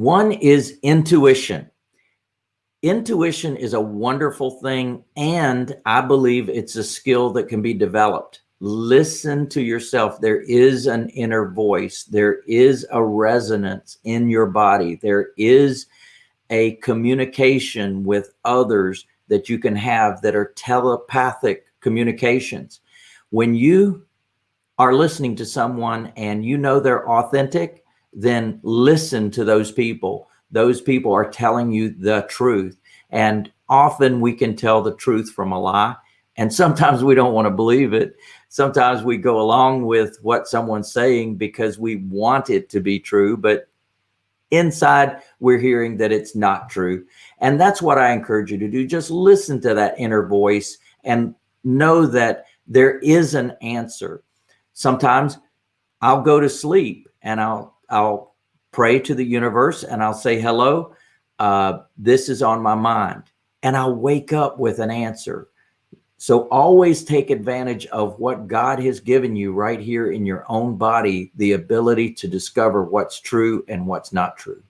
One is intuition. Intuition is a wonderful thing, and I believe it's a skill that can be developed. Listen to yourself. There is an inner voice. There is a resonance in your body. There is a communication with others that you can have that are telepathic communications. When you are listening to someone and you know they're authentic, then listen to those people. Those people are telling you the truth. And often we can tell the truth from a lie. And sometimes we don't want to believe it. Sometimes we go along with what someone's saying because we want it to be true. But inside we're hearing that it's not true. And that's what I encourage you to do. Just listen to that inner voice and know that there is an answer. Sometimes I'll go to sleep and I'll, I'll pray to the universe and I'll say, hello, uh, this is on my mind. And I'll wake up with an answer. So always take advantage of what God has given you right here in your own body, the ability to discover what's true and what's not true.